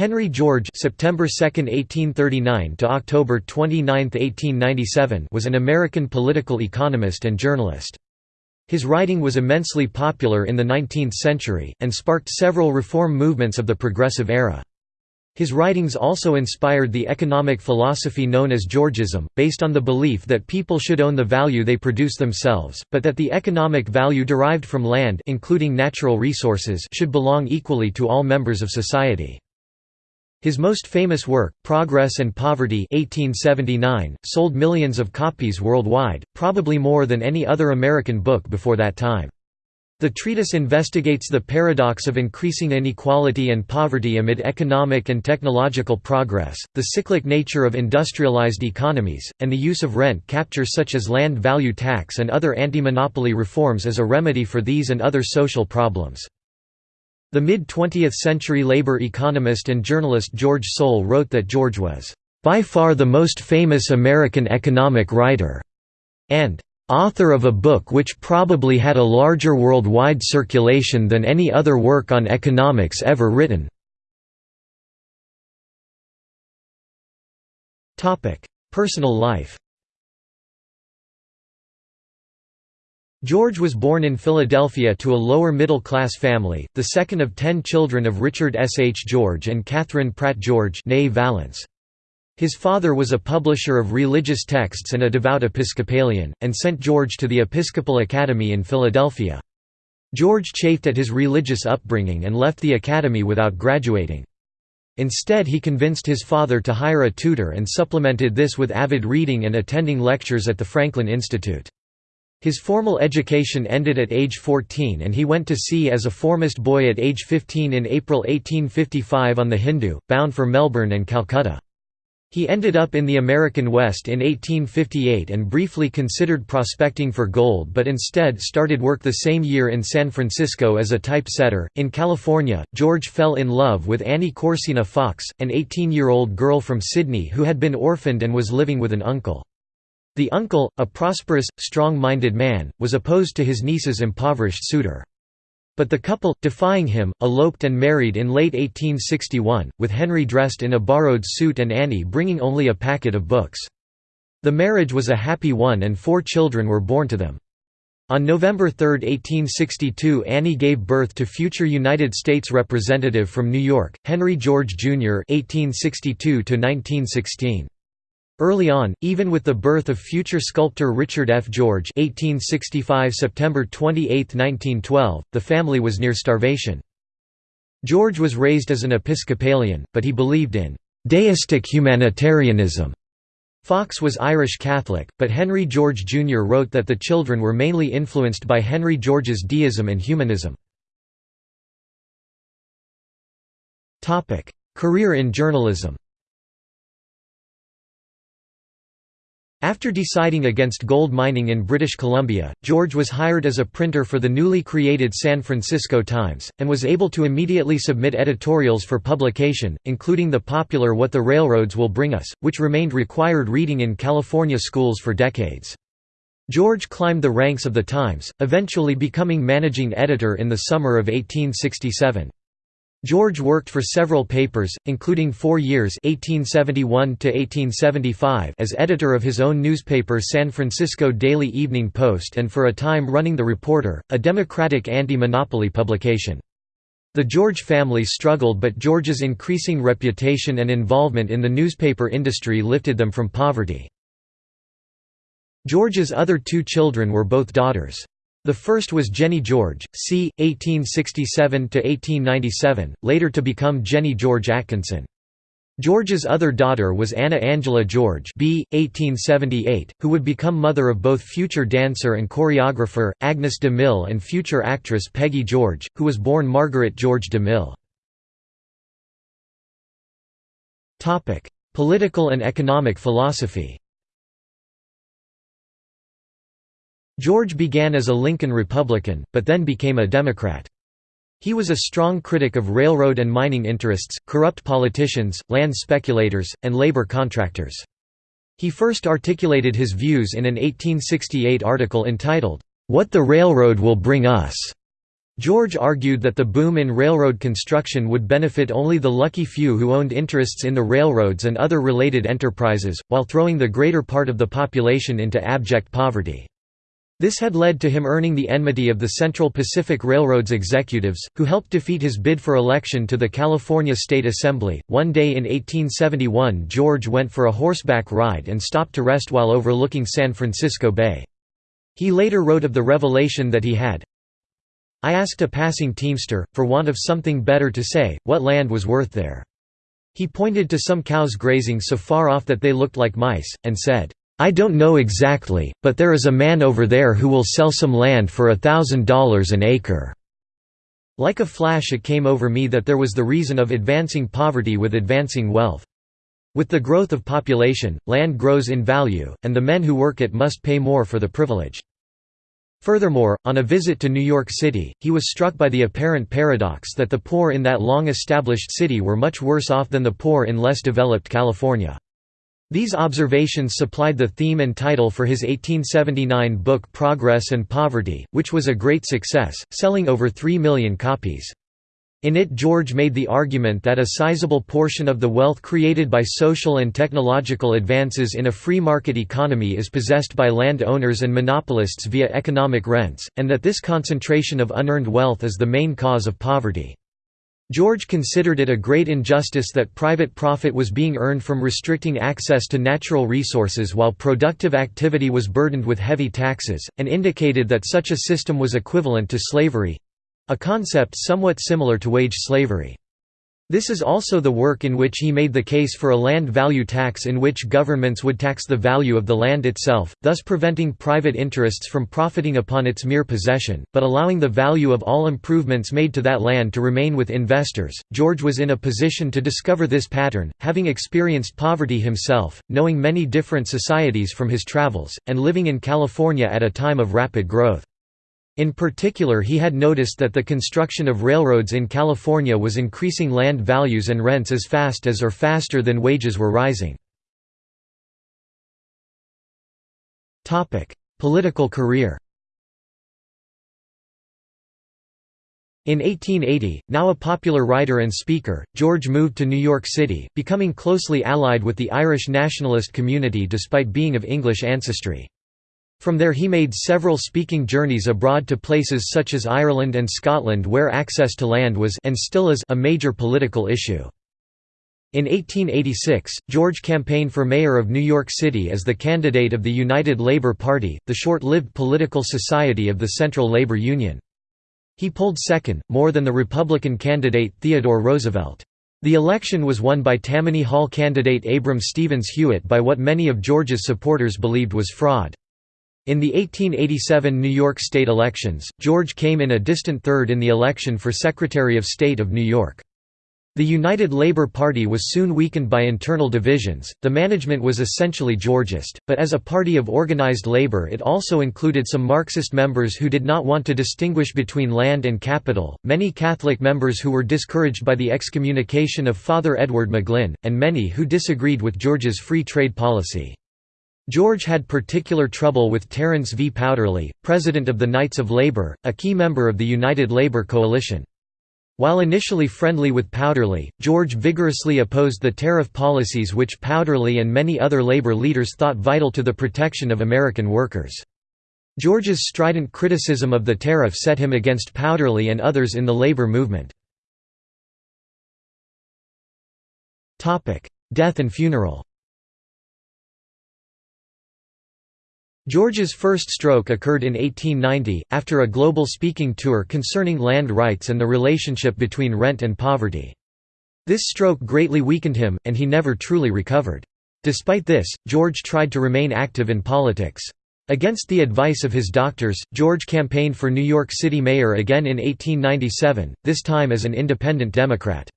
Henry George September 2, 1839 to October 29, 1897 was an American political economist and journalist. His writing was immensely popular in the 19th century, and sparked several reform movements of the Progressive era. His writings also inspired the economic philosophy known as Georgism, based on the belief that people should own the value they produce themselves, but that the economic value derived from land including natural resources should belong equally to all members of society. His most famous work, Progress and Poverty 1879, sold millions of copies worldwide, probably more than any other American book before that time. The treatise investigates the paradox of increasing inequality and poverty amid economic and technological progress, the cyclic nature of industrialized economies, and the use of rent capture such as land value tax and other anti-monopoly reforms as a remedy for these and other social problems. The mid-20th century labor economist and journalist George Soule wrote that George was, "...by far the most famous American economic writer," and "...author of a book which probably had a larger worldwide circulation than any other work on economics ever written." Personal life George was born in Philadelphia to a lower-middle-class family, the second of ten children of Richard S. H. George and Catherine Pratt George Vallance. His father was a publisher of religious texts and a devout Episcopalian, and sent George to the Episcopal Academy in Philadelphia. George chafed at his religious upbringing and left the academy without graduating. Instead he convinced his father to hire a tutor and supplemented this with avid reading and attending lectures at the Franklin Institute. His formal education ended at age 14 and he went to sea as a foremast boy at age 15 in April 1855 on the Hindoo, bound for Melbourne and Calcutta. He ended up in the American West in 1858 and briefly considered prospecting for gold but instead started work the same year in San Francisco as a typesetter. In California, George fell in love with Annie Corsina Fox, an 18 year old girl from Sydney who had been orphaned and was living with an uncle. The uncle, a prosperous, strong-minded man, was opposed to his niece's impoverished suitor. But the couple, defying him, eloped and married in late 1861, with Henry dressed in a borrowed suit and Annie bringing only a packet of books. The marriage was a happy one and four children were born to them. On November 3, 1862 Annie gave birth to future United States Representative from New York, Henry George, Jr. 1862 1916. Early on, even with the birth of future sculptor Richard F. George 1865 September 28, 1912, the family was near starvation. George was raised as an Episcopalian, but he believed in «deistic humanitarianism». Fox was Irish Catholic, but Henry George Jr. wrote that the children were mainly influenced by Henry George's deism and humanism. Career in journalism After deciding against gold mining in British Columbia, George was hired as a printer for the newly created San Francisco Times, and was able to immediately submit editorials for publication, including the popular What the Railroads Will Bring Us, which remained required reading in California schools for decades. George climbed the ranks of the Times, eventually becoming managing editor in the summer of 1867. George worked for several papers, including four years 1871 as editor of his own newspaper San Francisco Daily Evening Post and for a time running The Reporter, a Democratic anti-monopoly publication. The George family struggled but George's increasing reputation and involvement in the newspaper industry lifted them from poverty. George's other two children were both daughters. The first was Jenny George, c. 1867–1897, later to become Jenny George Atkinson. George's other daughter was Anna Angela George b. 1878, who would become mother of both future dancer and choreographer, Agnes de Mille and future actress Peggy George, who was born Margaret George de Mille. Political and economic philosophy George began as a Lincoln Republican, but then became a Democrat. He was a strong critic of railroad and mining interests, corrupt politicians, land speculators, and labor contractors. He first articulated his views in an 1868 article entitled, "'What the Railroad Will Bring Us' George argued that the boom in railroad construction would benefit only the lucky few who owned interests in the railroads and other related enterprises, while throwing the greater part of the population into abject poverty. This had led to him earning the enmity of the Central Pacific Railroad's executives, who helped defeat his bid for election to the California State Assembly. One day in 1871, George went for a horseback ride and stopped to rest while overlooking San Francisco Bay. He later wrote of the revelation that he had, I asked a passing teamster, for want of something better to say, what land was worth there. He pointed to some cows grazing so far off that they looked like mice, and said, "'I don't know exactly, but there is a man over there who will sell some land for a thousand dollars an acre." Like a flash it came over me that there was the reason of advancing poverty with advancing wealth. With the growth of population, land grows in value, and the men who work it must pay more for the privilege. Furthermore, on a visit to New York City, he was struck by the apparent paradox that the poor in that long-established city were much worse off than the poor in less developed California. These observations supplied the theme and title for his 1879 book Progress and Poverty, which was a great success, selling over 3 million copies. In it George made the argument that a sizable portion of the wealth created by social and technological advances in a free market economy is possessed by land owners and monopolists via economic rents, and that this concentration of unearned wealth is the main cause of poverty. George considered it a great injustice that private profit was being earned from restricting access to natural resources while productive activity was burdened with heavy taxes, and indicated that such a system was equivalent to slavery a concept somewhat similar to wage slavery. This is also the work in which he made the case for a land value tax in which governments would tax the value of the land itself, thus preventing private interests from profiting upon its mere possession, but allowing the value of all improvements made to that land to remain with investors. George was in a position to discover this pattern, having experienced poverty himself, knowing many different societies from his travels, and living in California at a time of rapid growth. In particular he had noticed that the construction of railroads in California was increasing land values and rents as fast as or faster than wages were rising. Political career In 1880, now a popular writer and speaker, George moved to New York City, becoming closely allied with the Irish nationalist community despite being of English ancestry. From there he made several speaking journeys abroad to places such as Ireland and Scotland where access to land was and still is a major political issue. In 1886, George campaigned for mayor of New York City as the candidate of the United Labour Party, the short-lived political society of the Central Labor Union. He polled second, more than the Republican candidate Theodore Roosevelt. The election was won by Tammany Hall candidate Abram Stevens Hewitt by what many of George's supporters believed was fraud. In the 1887 New York state elections, George came in a distant third in the election for Secretary of State of New York. The United Labour Party was soon weakened by internal divisions, the management was essentially Georgist, but as a party of organized labor it also included some Marxist members who did not want to distinguish between land and capital, many Catholic members who were discouraged by the excommunication of Father Edward McGlynn, and many who disagreed with George's free trade policy. George had particular trouble with Terence V. Powderly, president of the Knights of Labor, a key member of the United Labor Coalition. While initially friendly with Powderly, George vigorously opposed the tariff policies which Powderly and many other labor leaders thought vital to the protection of American workers. George's strident criticism of the tariff set him against Powderly and others in the labor movement. Death and funeral George's first stroke occurred in 1890, after a global speaking tour concerning land rights and the relationship between rent and poverty. This stroke greatly weakened him, and he never truly recovered. Despite this, George tried to remain active in politics. Against the advice of his doctors, George campaigned for New York City mayor again in 1897, this time as an independent Democrat.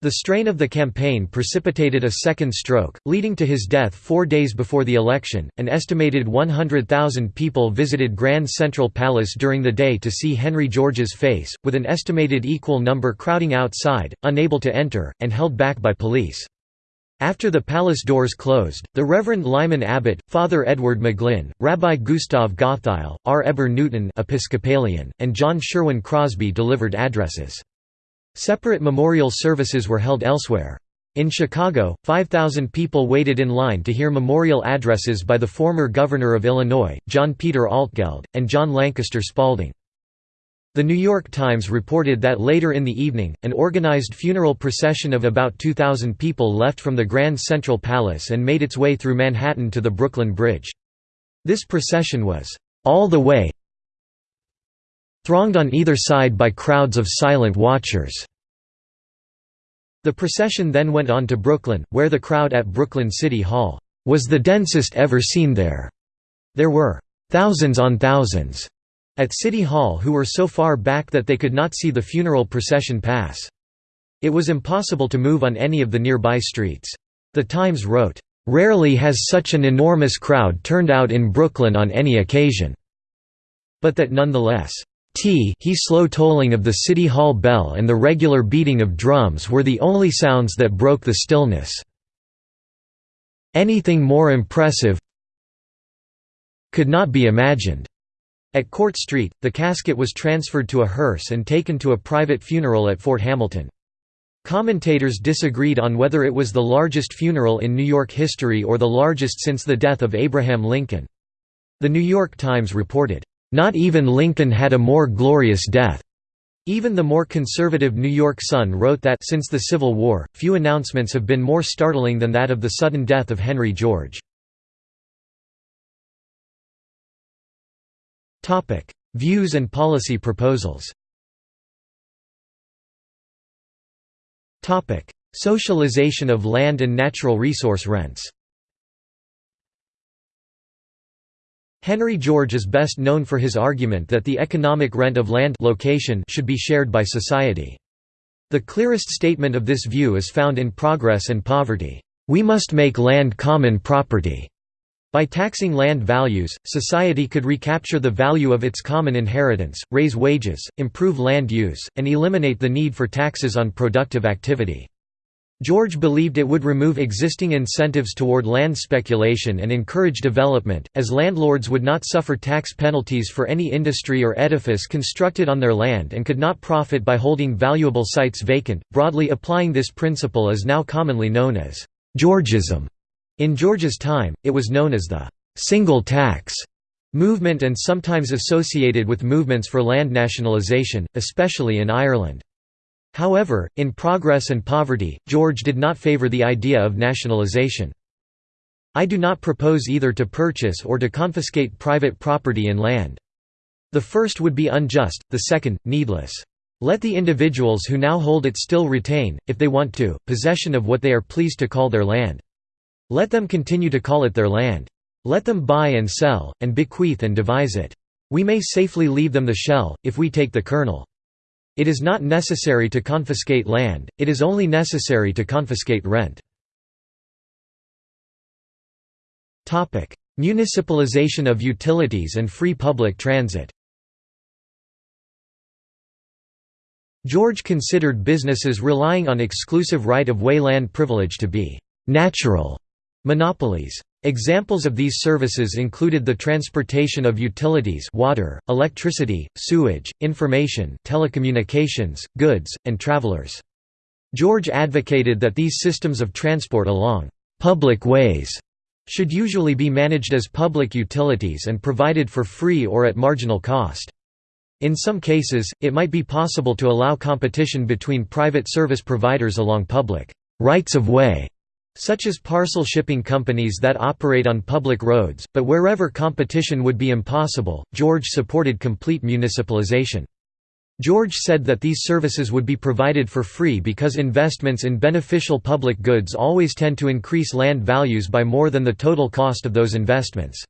The strain of the campaign precipitated a second stroke, leading to his death four days before the election. An estimated 100,000 people visited Grand Central Palace during the day to see Henry George's face, with an estimated equal number crowding outside, unable to enter, and held back by police. After the palace doors closed, the Reverend Lyman Abbott, Father Edward McGlynn, Rabbi Gustav Gottheil, R. Heber Newton Episcopalian, and John Sherwin Crosby delivered addresses. Separate memorial services were held elsewhere. In Chicago, 5,000 people waited in line to hear memorial addresses by the former governor of Illinois, John Peter Altgeld, and John Lancaster Spalding. The New York Times reported that later in the evening, an organized funeral procession of about 2,000 people left from the Grand Central Palace and made its way through Manhattan to the Brooklyn Bridge. This procession was, "...all the way thronged on either side by crowds of silent watchers." The procession then went on to Brooklyn, where the crowd at Brooklyn City Hall, "...was the densest ever seen there." There were, "...thousands on thousands." at City Hall who were so far back that they could not see the funeral procession pass. It was impossible to move on any of the nearby streets. The Times wrote, "...rarely has such an enormous crowd turned out in Brooklyn on any occasion." But that nonetheless, T he slow tolling of the City Hall bell and the regular beating of drums were the only sounds that broke the stillness. Anything more impressive could not be imagined. At Court Street, the casket was transferred to a hearse and taken to a private funeral at Fort Hamilton. Commentators disagreed on whether it was the largest funeral in New York history or the largest since the death of Abraham Lincoln. The New York Times reported, "...not even Lincoln had a more glorious death." Even the more conservative New York Sun wrote that since the Civil War, few announcements have been more startling than that of the sudden death of Henry George. Views and policy proposals Socialization of land and natural resource rents Henry George is best known for his argument that the economic rent of land location should be shared by society. The clearest statement of this view is found in Progress and Poverty. We must make land common property. By taxing land values, society could recapture the value of its common inheritance, raise wages, improve land use, and eliminate the need for taxes on productive activity. George believed it would remove existing incentives toward land speculation and encourage development, as landlords would not suffer tax penalties for any industry or edifice constructed on their land and could not profit by holding valuable sites vacant. Broadly applying this principle is now commonly known as Georgism. In George's time, it was known as the «single tax» movement and sometimes associated with movements for land nationalisation, especially in Ireland. However, in Progress and Poverty, George did not favour the idea of nationalisation. I do not propose either to purchase or to confiscate private property in land. The first would be unjust, the second, needless. Let the individuals who now hold it still retain, if they want to, possession of what they are pleased to call their land. Let them continue to call it their land. Let them buy and sell, and bequeath and devise it. We may safely leave them the shell, if we take the kernel. It is not necessary to confiscate land, it is only necessary to confiscate rent. Municipalization of utilities and free public transit George considered businesses relying on exclusive right-of-way land privilege to be «natural» Monopolies. Examples of these services included the transportation of utilities water, electricity, sewage, information telecommunications, goods, and travelers. George advocated that these systems of transport along «public ways» should usually be managed as public utilities and provided for free or at marginal cost. In some cases, it might be possible to allow competition between private service providers along public «rights of way» such as parcel shipping companies that operate on public roads, but wherever competition would be impossible, George supported complete municipalization. George said that these services would be provided for free because investments in beneficial public goods always tend to increase land values by more than the total cost of those investments.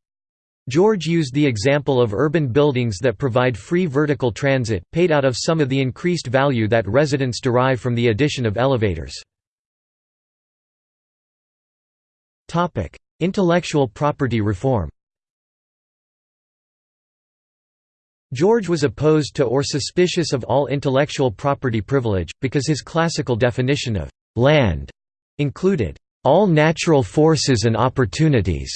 George used the example of urban buildings that provide free vertical transit, paid out of some of the increased value that residents derive from the addition of elevators. Topic: Intellectual property reform. George was opposed to or suspicious of all intellectual property privilege, because his classical definition of «land» included all natural forces and opportunities.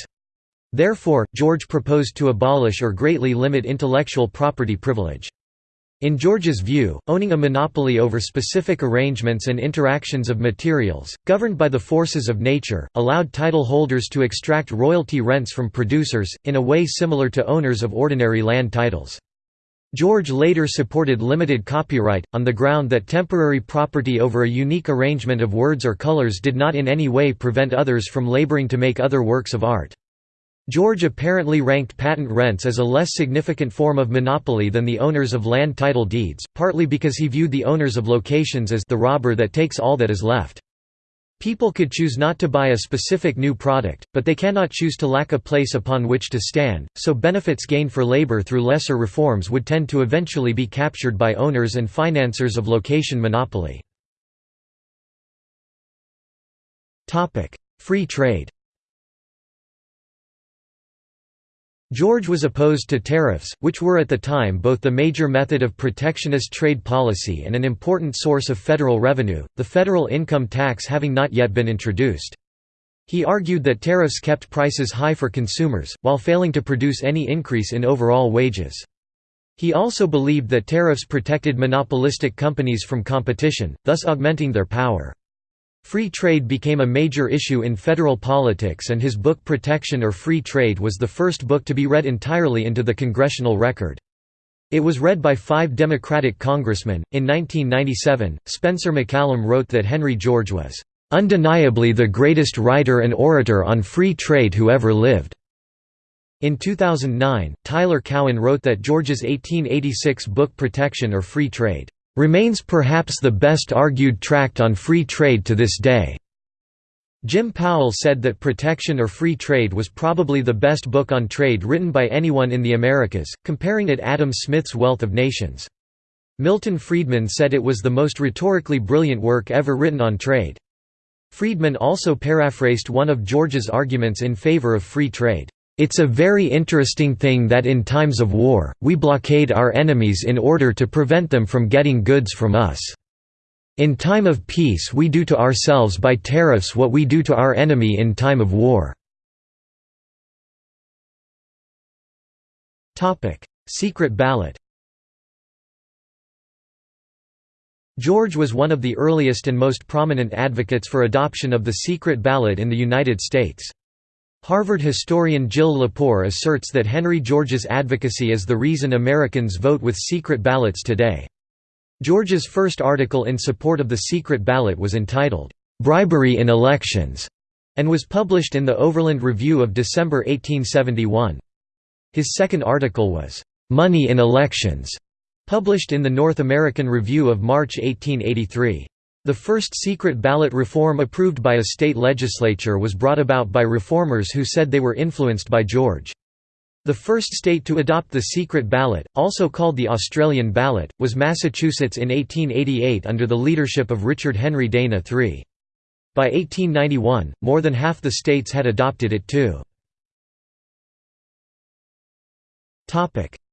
Therefore, George proposed to abolish or greatly limit intellectual property privilege. In George's view, owning a monopoly over specific arrangements and interactions of materials, governed by the forces of nature, allowed title holders to extract royalty rents from producers, in a way similar to owners of ordinary land titles. George later supported limited copyright, on the ground that temporary property over a unique arrangement of words or colors did not in any way prevent others from laboring to make other works of art. George apparently ranked patent rents as a less significant form of monopoly than the owners of land title deeds, partly because he viewed the owners of locations as the robber that takes all that is left. People could choose not to buy a specific new product, but they cannot choose to lack a place upon which to stand, so benefits gained for labor through lesser reforms would tend to eventually be captured by owners and financiers of location monopoly. Free trade George was opposed to tariffs, which were at the time both the major method of protectionist trade policy and an important source of federal revenue, the federal income tax having not yet been introduced. He argued that tariffs kept prices high for consumers, while failing to produce any increase in overall wages. He also believed that tariffs protected monopolistic companies from competition, thus augmenting their power. Free trade became a major issue in federal politics and his book Protection or Free Trade was the first book to be read entirely into the congressional record. It was read by five Democratic congressmen. In 1997, Spencer MacCallum wrote that Henry George was undeniably the greatest writer and orator on free trade who ever lived. In 2009, Tyler Cowen wrote that George's 1886 book Protection or Free Trade remains perhaps the best argued tract on free trade to this day. Jim Powell said that Protection or Free Trade was probably the best book on trade written by anyone in the Americas, comparing it Adam Smith's Wealth of Nations. Milton Friedman said it was the most rhetorically brilliant work ever written on trade. Friedman also paraphrased one of George's arguments in favor of free trade. It's a very interesting thing that in times of war, we blockade our enemies in order to prevent them from getting goods from us. In time of peace we do to ourselves by tariffs what we do to our enemy in time of war. Secret ballot George was one of the earliest and most prominent advocates for adoption of the secret ballot in the United States. Harvard historian Jill Lepore asserts that Henry George's advocacy is the reason Americans vote with secret ballots today. George's first article in support of the secret ballot was entitled, "'Bribery in Elections' and was published in the Overland Review of December 1871. His second article was, "'Money in Elections' published in the North American Review of March 1883. The first secret ballot reform approved by a state legislature was brought about by reformers who said they were influenced by George. The first state to adopt the secret ballot, also called the Australian ballot, was Massachusetts in 1888 under the leadership of Richard Henry Dana III. By 1891, more than half the states had adopted it too.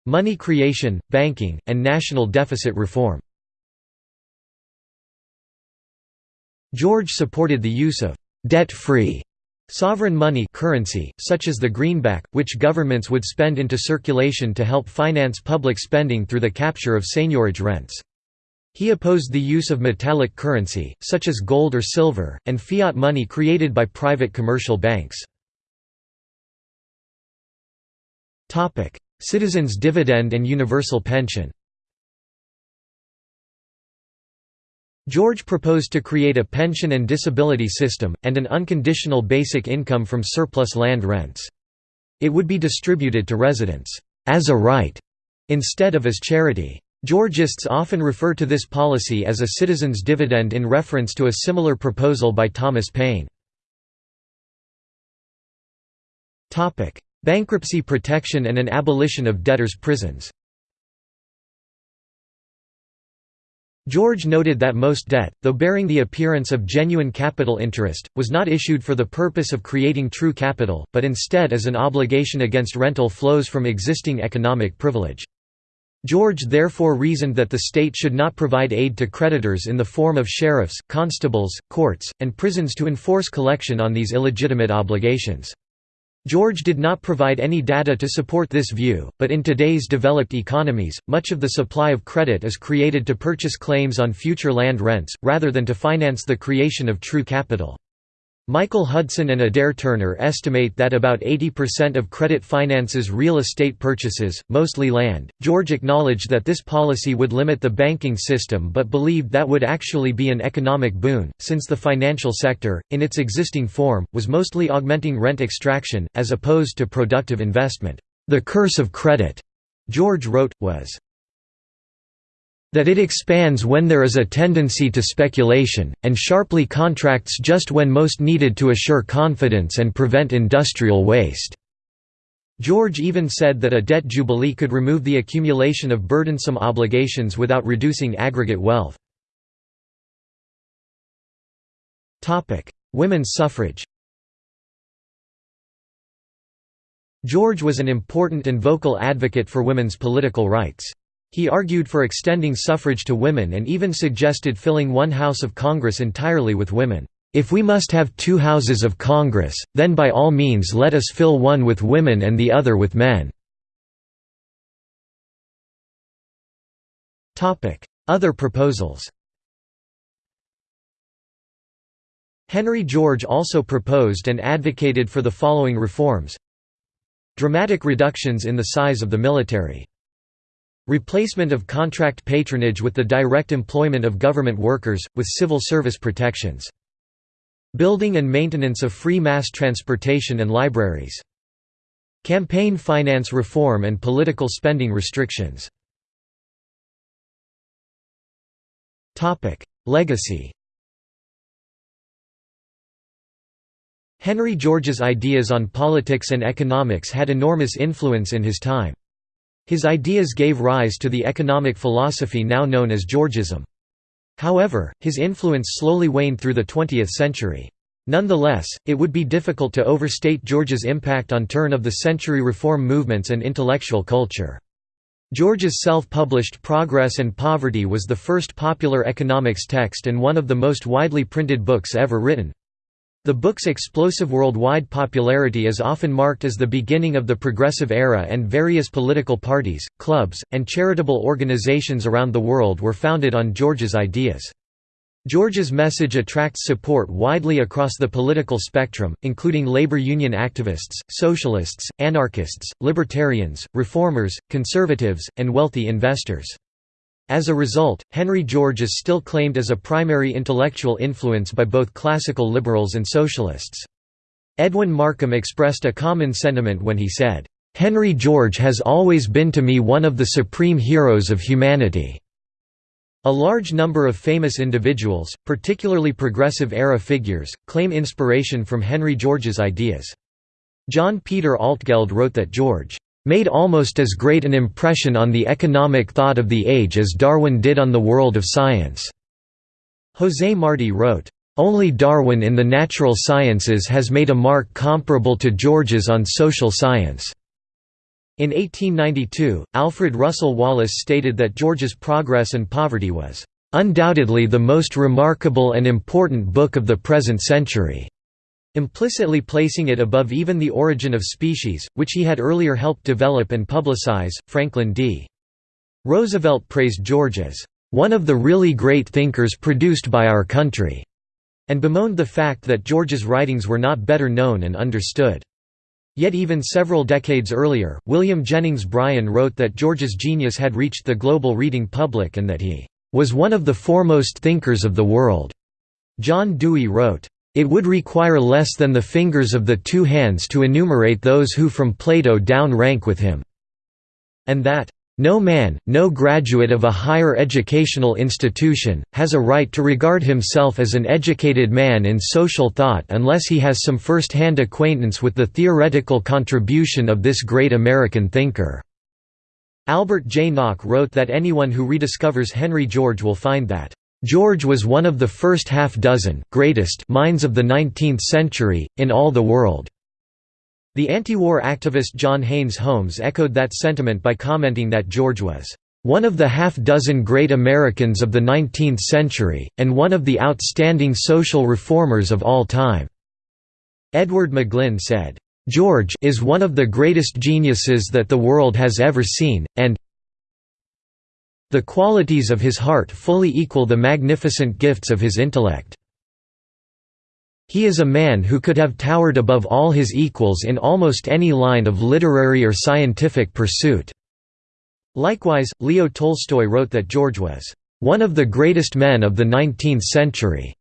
Money creation, banking, and national deficit reform George supported the use of «debt-free» sovereign money currency, such as the greenback, which governments would spend into circulation to help finance public spending through the capture of seigniorage rents. He opposed the use of metallic currency, such as gold or silver, and fiat money created by private commercial banks. Citizens' dividend and universal pension George proposed to create a pension and disability system, and an unconditional basic income from surplus land rents. It would be distributed to residents, as a right, instead of as charity. Georgists often refer to this policy as a citizen's dividend in reference to a similar proposal by Thomas Paine. Bankruptcy protection and an abolition of debtors' prisons George noted that most debt, though bearing the appearance of genuine capital interest, was not issued for the purpose of creating true capital, but instead as an obligation against rental flows from existing economic privilege. George therefore reasoned that the state should not provide aid to creditors in the form of sheriffs, constables, courts, and prisons to enforce collection on these illegitimate obligations. George did not provide any data to support this view, but in today's developed economies, much of the supply of credit is created to purchase claims on future land rents, rather than to finance the creation of true capital. Michael Hudson and Adair Turner estimate that about 80% of credit finances real estate purchases, mostly land. George acknowledged that this policy would limit the banking system but believed that would actually be an economic boon, since the financial sector, in its existing form, was mostly augmenting rent extraction, as opposed to productive investment. The curse of credit, George wrote, was that it expands when there is a tendency to speculation, and sharply contracts just when most needed to assure confidence and prevent industrial waste." George even said that a debt jubilee could remove the accumulation of burdensome obligations without reducing aggregate wealth. Women's suffrage George was an important and vocal advocate for women's political rights. He argued for extending suffrage to women and even suggested filling one House of Congress entirely with women. If we must have two houses of Congress, then by all means let us fill one with women and the other with men." Other proposals Henry George also proposed and advocated for the following reforms Dramatic reductions in the size of the military Replacement of contract patronage with the direct employment of government workers, with civil service protections. Building and maintenance of free mass transportation and libraries. Campaign finance reform and political spending restrictions. Legacy Henry George's ideas on politics and economics had enormous influence in his time. His ideas gave rise to the economic philosophy now known as Georgism. However, his influence slowly waned through the 20th century. Nonetheless, it would be difficult to overstate George's impact on turn-of-the-century reform movements and intellectual culture. George's self-published Progress and Poverty was the first popular economics text and one of the most widely printed books ever written. The book's explosive worldwide popularity is often marked as the beginning of the Progressive Era and various political parties, clubs, and charitable organizations around the world were founded on George's ideas. George's message attracts support widely across the political spectrum, including labor union activists, socialists, anarchists, libertarians, reformers, conservatives, and wealthy investors. As a result, Henry George is still claimed as a primary intellectual influence by both classical liberals and socialists. Edwin Markham expressed a common sentiment when he said, "'Henry George has always been to me one of the supreme heroes of humanity." A large number of famous individuals, particularly Progressive-era figures, claim inspiration from Henry George's ideas. John Peter Altgeld wrote that George made almost as great an impression on the economic thought of the age as Darwin did on the world of science." José Martí wrote, "...only Darwin in the natural sciences has made a mark comparable to George's on social science." In 1892, Alfred Russel Wallace stated that George's Progress and Poverty was, "...undoubtedly the most remarkable and important book of the present century." Implicitly placing it above even The Origin of Species, which he had earlier helped develop and publicize. Franklin D. Roosevelt praised George as one of the really great thinkers produced by our country, and bemoaned the fact that George's writings were not better known and understood. Yet even several decades earlier, William Jennings Bryan wrote that George's genius had reached the global reading public and that he was one of the foremost thinkers of the world. John Dewey wrote, it would require less than the fingers of the two hands to enumerate those who from Plato down rank with him." And that, "...no man, no graduate of a higher educational institution, has a right to regard himself as an educated man in social thought unless he has some first-hand acquaintance with the theoretical contribution of this great American thinker." Albert J. Nock wrote that anyone who rediscovers Henry George will find that George was one of the first half-dozen greatest minds of the 19th century, in all the world." The anti-war activist John Haynes Holmes echoed that sentiment by commenting that George was one of the half-dozen great Americans of the 19th century, and one of the outstanding social reformers of all time." Edward McGlynn said, "...George is one of the greatest geniuses that the world has ever seen, and the qualities of his heart fully equal the magnificent gifts of his intellect. He is a man who could have towered above all his equals in almost any line of literary or scientific pursuit." Likewise, Leo Tolstoy wrote that George was one of the greatest men of the 19th century.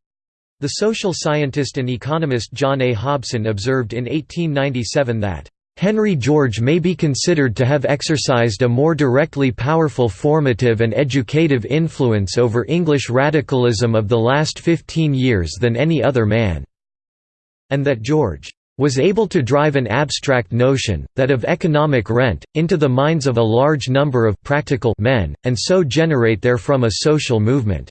The social scientist and economist John A. Hobson observed in 1897 that, "...Henry George may be considered to have exercised a more directly powerful formative and educative influence over English radicalism of the last fifteen years than any other man," and that George was able to drive an abstract notion, that of economic rent, into the minds of a large number of practical men, and so generate therefrom a social movement.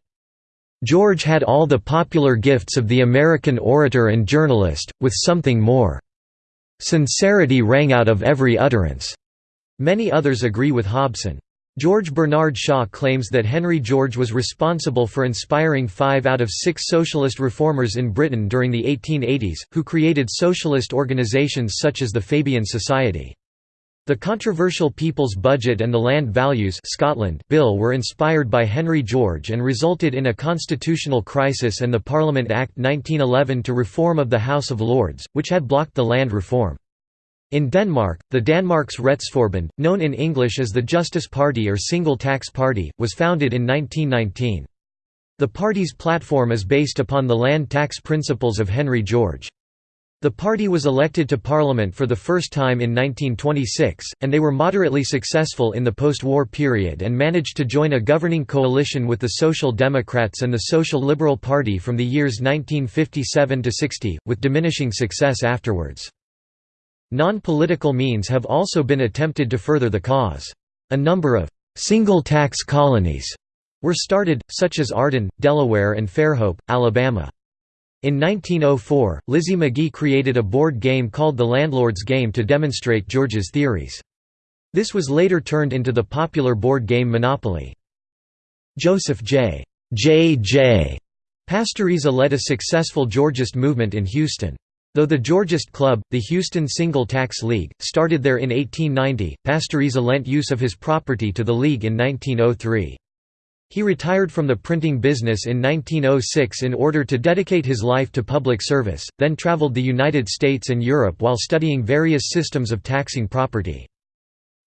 George had all the popular gifts of the American orator and journalist, with something more. Sincerity rang out of every utterance. Many others agree with Hobson. George Bernard Shaw claims that Henry George was responsible for inspiring five out of six socialist reformers in Britain during the 1880s, who created socialist organisations such as the Fabian Society. The controversial People's Budget and the Land Values Scotland Bill were inspired by Henry George and resulted in a constitutional crisis and the Parliament Act 1911 to reform of the House of Lords, which had blocked the land reform. In Denmark, the Danmarks Retsforbund, known in English as the Justice Party or Single Tax Party, was founded in 1919. The party's platform is based upon the land tax principles of Henry George. The party was elected to parliament for the first time in 1926, and they were moderately successful in the post-war period and managed to join a governing coalition with the Social Democrats and the Social Liberal Party from the years 1957 to 60, with diminishing success afterwards. Non-political means have also been attempted to further the cause. A number of «single-tax colonies» were started, such as Arden, Delaware and Fairhope, Alabama. In 1904, Lizzie Magie created a board game called The Landlord's Game to demonstrate George's theories. This was later turned into the popular board game Monopoly. Joseph J. J. J. Pastoriza led a successful Georgist movement in Houston. Though the Georgist Club, the Houston Single Tax League, started there in 1890, Pastoriza lent use of his property to the League in 1903. He retired from the printing business in 1906 in order to dedicate his life to public service, then traveled the United States and Europe while studying various systems of taxing property.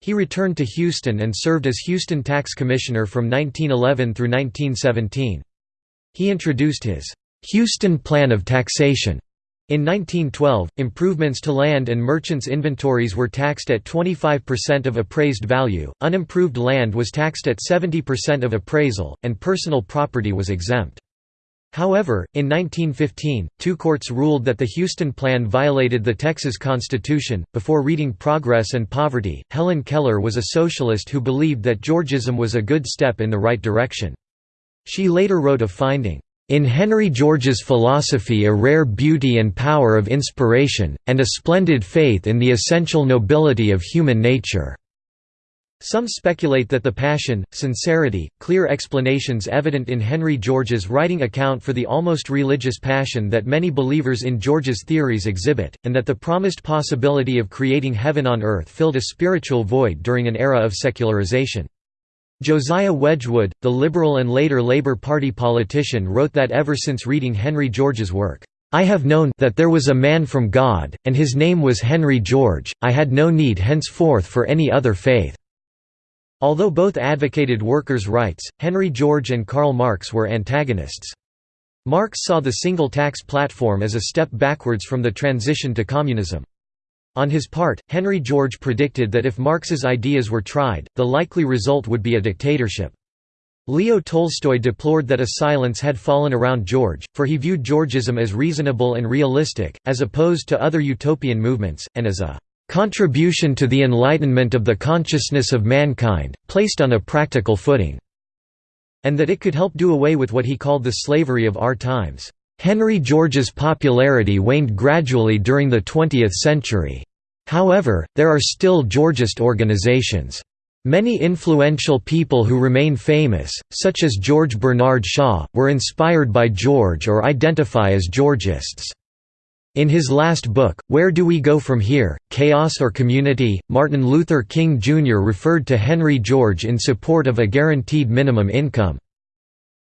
He returned to Houston and served as Houston Tax Commissioner from 1911 through 1917. He introduced his Houston Plan of Taxation in 1912, improvements to land and merchants' inventories were taxed at 25% of appraised value, unimproved land was taxed at 70% of appraisal, and personal property was exempt. However, in 1915, two courts ruled that the Houston Plan violated the Texas Constitution. Before reading Progress and Poverty, Helen Keller was a socialist who believed that Georgism was a good step in the right direction. She later wrote of finding in Henry George's philosophy a rare beauty and power of inspiration, and a splendid faith in the essential nobility of human nature." Some speculate that the passion, sincerity, clear explanations evident in Henry George's writing account for the almost religious passion that many believers in George's theories exhibit, and that the promised possibility of creating heaven on earth filled a spiritual void during an era of secularization. Josiah Wedgwood, the Liberal and later Labour Party politician wrote that ever since reading Henry George's work, "...I have known that there was a man from God, and his name was Henry George, I had no need henceforth for any other faith." Although both advocated workers' rights, Henry George and Karl Marx were antagonists. Marx saw the single tax platform as a step backwards from the transition to communism. On his part, Henry George predicted that if Marx's ideas were tried, the likely result would be a dictatorship. Leo Tolstoy deplored that a silence had fallen around George, for he viewed Georgism as reasonable and realistic, as opposed to other utopian movements, and as a "...contribution to the enlightenment of the consciousness of mankind, placed on a practical footing", and that it could help do away with what he called the slavery of our times. Henry George's popularity waned gradually during the 20th century. However, there are still Georgist organizations. Many influential people who remain famous, such as George Bernard Shaw, were inspired by George or identify as Georgists. In his last book, Where Do We Go From Here? Chaos or Community? Martin Luther King Jr. referred to Henry George in support of a guaranteed minimum income.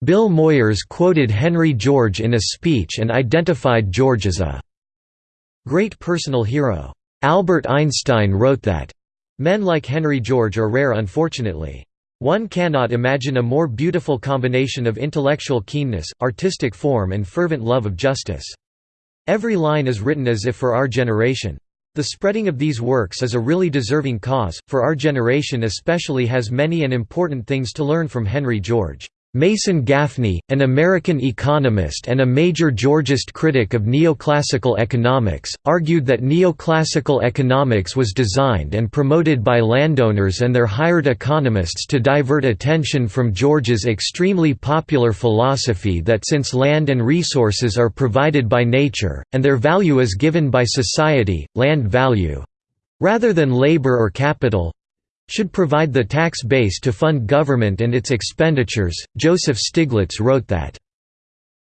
Bill Moyers quoted Henry George in a speech and identified George as a great personal hero. Albert Einstein wrote that, Men like Henry George are rare unfortunately. One cannot imagine a more beautiful combination of intellectual keenness, artistic form and fervent love of justice. Every line is written as if for our generation. The spreading of these works is a really deserving cause, for our generation especially has many and important things to learn from Henry George. Mason Gaffney, an American economist and a major Georgist critic of neoclassical economics, argued that neoclassical economics was designed and promoted by landowners and their hired economists to divert attention from George's extremely popular philosophy that since land and resources are provided by nature, and their value is given by society, land value rather than labor or capital should provide the tax base to fund government and its expenditures. Joseph Stiglitz wrote that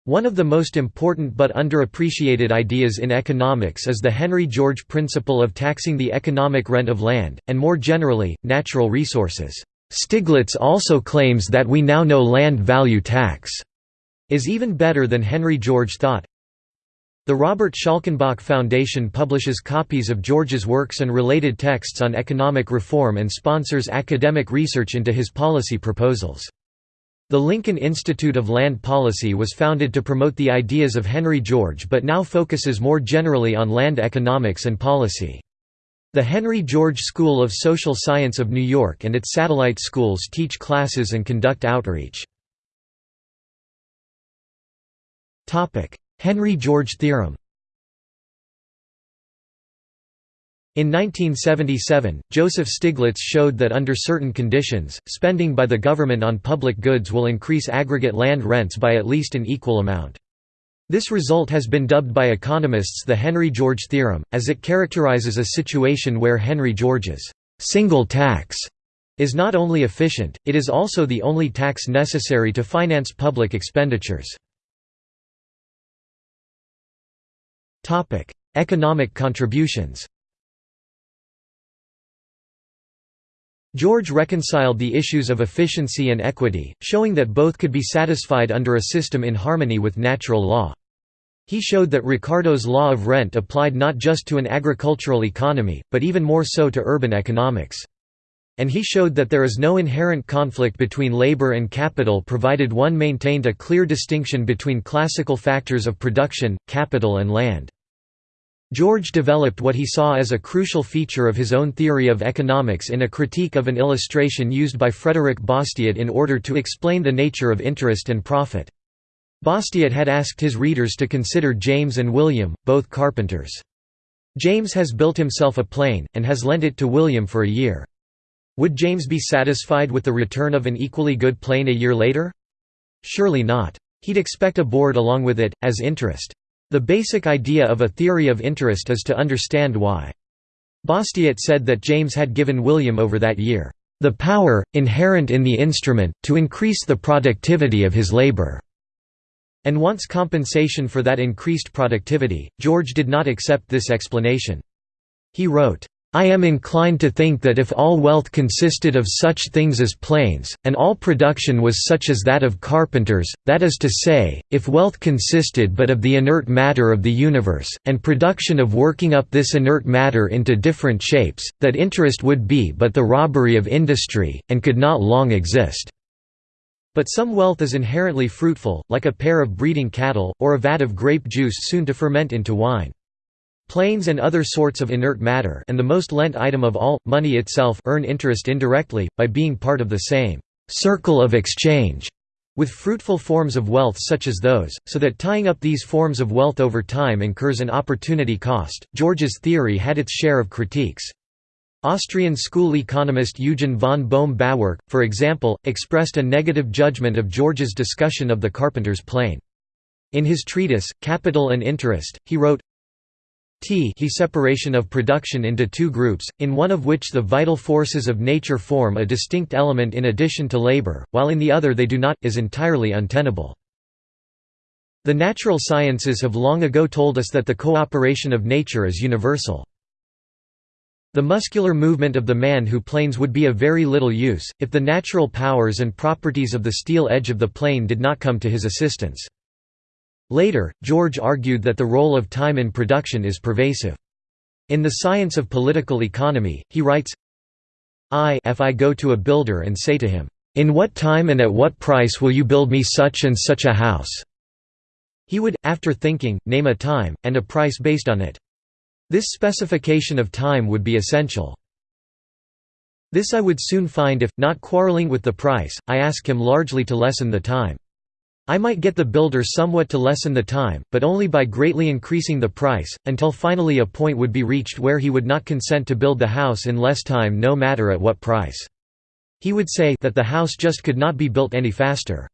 one of the most important but underappreciated ideas in economics is the Henry George principle of taxing the economic rent of land, and more generally, natural resources. Stiglitz also claims that we now know land value tax is even better than Henry George thought, the Robert Schalkenbach Foundation publishes copies of George's works and related texts on economic reform and sponsors academic research into his policy proposals. The Lincoln Institute of Land Policy was founded to promote the ideas of Henry George but now focuses more generally on land economics and policy. The Henry George School of Social Science of New York and its satellite schools teach classes and conduct outreach. Henry George theorem In 1977, Joseph Stiglitz showed that under certain conditions, spending by the government on public goods will increase aggregate land rents by at least an equal amount. This result has been dubbed by economists the Henry George theorem, as it characterizes a situation where Henry George's single tax is not only efficient, it is also the only tax necessary to finance public expenditures. Topic: Economic contributions. George reconciled the issues of efficiency and equity, showing that both could be satisfied under a system in harmony with natural law. He showed that Ricardo's law of rent applied not just to an agricultural economy, but even more so to urban economics. And he showed that there is no inherent conflict between labor and capital provided one maintained a clear distinction between classical factors of production, capital and land. George developed what he saw as a crucial feature of his own theory of economics in a critique of an illustration used by Frederick Bastiat in order to explain the nature of interest and profit. Bastiat had asked his readers to consider James and William, both carpenters. James has built himself a plane, and has lent it to William for a year. Would James be satisfied with the return of an equally good plane a year later? Surely not. He'd expect a board along with it, as interest. The basic idea of a theory of interest is to understand why. Bastiat said that James had given William over that year, "...the power, inherent in the instrument, to increase the productivity of his labor." and wants compensation for that increased productivity. George did not accept this explanation. He wrote, I am inclined to think that if all wealth consisted of such things as planes, and all production was such as that of carpenters, that is to say, if wealth consisted but of the inert matter of the universe, and production of working up this inert matter into different shapes, that interest would be but the robbery of industry, and could not long exist. But some wealth is inherently fruitful, like a pair of breeding cattle, or a vat of grape juice soon to ferment into wine. Planes and other sorts of inert matter and the most lent item of all, money itself earn interest indirectly, by being part of the same «circle of exchange» with fruitful forms of wealth such as those, so that tying up these forms of wealth over time incurs an opportunity cost. George's theory had its share of critiques. Austrian school economist Eugen von Bohm-Bawerk, for example, expressed a negative judgment of George's discussion of the carpenter's plane. In his treatise, Capital and Interest, he wrote, T he separation of production into two groups, in one of which the vital forces of nature form a distinct element in addition to labor, while in the other they do not, is entirely untenable. The natural sciences have long ago told us that the cooperation of nature is universal. The muscular movement of the man who planes would be of very little use, if the natural powers and properties of the steel edge of the plane did not come to his assistance. Later, George argued that the role of time in production is pervasive. In The Science of Political Economy, he writes, I if I go to a builder and say to him, "'In what time and at what price will you build me such and such a house?' He would, after thinking, name a time, and a price based on it. This specification of time would be essential. This I would soon find if, not quarreling with the price, I ask him largely to lessen the time. I might get the builder somewhat to lessen the time, but only by greatly increasing the price, until finally a point would be reached where he would not consent to build the house in less time no matter at what price. He would say that the house just could not be built any faster.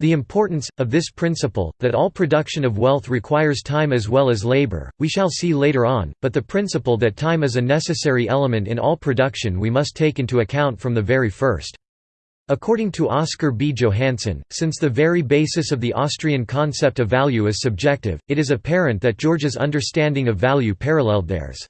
The importance, of this principle, that all production of wealth requires time as well as labor, we shall see later on, but the principle that time is a necessary element in all production we must take into account from the very first. According to Oscar B. Johannsen, since the very basis of the Austrian concept of value is subjective, it is apparent that George's understanding of value paralleled theirs.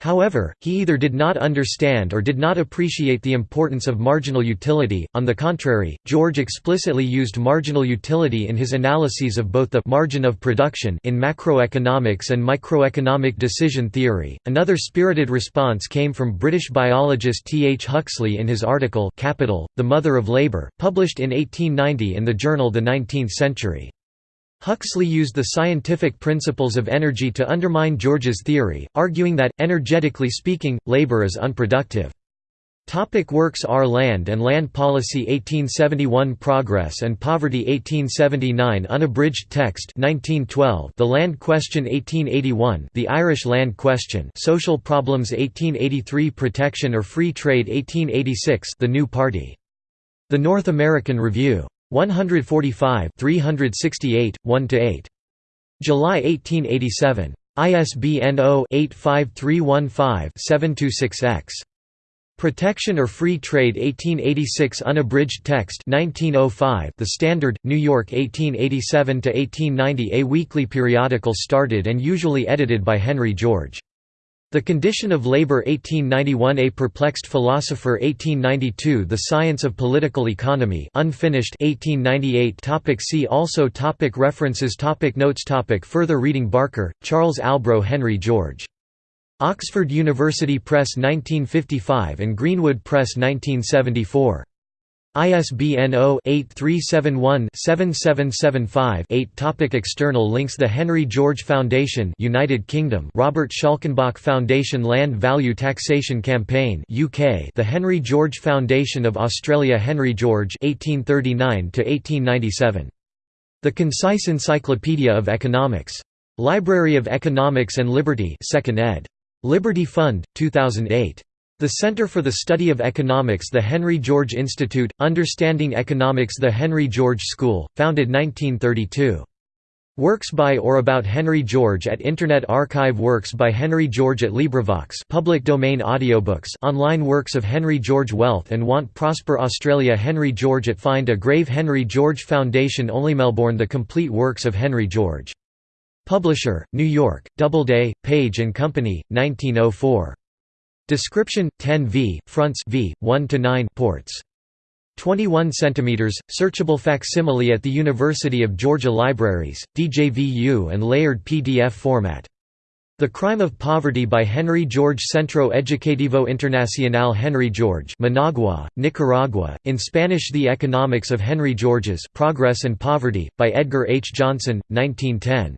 However, he either did not understand or did not appreciate the importance of marginal utility. On the contrary, George explicitly used marginal utility in his analyses of both the margin of production in macroeconomics and microeconomic decision theory. Another spirited response came from British biologist T. H. Huxley in his article Capital, the Mother of Labour, published in 1890 in the journal The Nineteenth Century. Huxley used the scientific principles of energy to undermine George's theory, arguing that, energetically speaking, labor is unproductive. Topic works Our Land and Land Policy 1871 Progress and Poverty 1879 Unabridged text 1912 The Land Question 1881 The Irish Land Question Social Problems 1883 Protection or Free Trade 1886 The New Party. The North American Review. 145 368, 1–8. July 1887. ISBN 0-85315-726-X. Protection or Free Trade 1886 Unabridged text 1905 The Standard, New York 1887–1890 A weekly periodical started and usually edited by Henry George. The Condition of Labor 1891 A Perplexed Philosopher 1892 The Science of Political Economy unfinished 1898 topic See also topic References topic Notes topic Further reading Barker, Charles Albro Henry George. Oxford University Press 1955 and Greenwood Press 1974. ISBN 0-8371-7775-8 Topic External links The Henry George Foundation United Kingdom Robert Schalkenbach Foundation Land Value Taxation Campaign UK The Henry George Foundation of Australia Henry George 1839 1897 The Concise Encyclopedia of Economics. Library of Economics and Liberty 2nd ed. Liberty Fund 2008 the Center for the Study of Economics The Henry George Institute, Understanding Economics The Henry George School, founded 1932. Works by or about Henry George at Internet Archive Works by Henry George at LibriVox public domain audiobooks online works of Henry George Wealth and Want Prosper Australia Henry George at Find a Grave Henry George Foundation Only Melbourne The Complete Works of Henry George. Publisher, New York, Doubleday, Page & Company, 1904. Description 10 v fronts v 1 to 9 ports 21 cm searchable facsimile at the University of Georgia Libraries DJVU and layered PDF format The Crime of Poverty by Henry George Centro Educativo Internacional Henry George Managua, Nicaragua, in Spanish The Economics of Henry George's Progress and Poverty, by Edgar H. Johnson, 1910.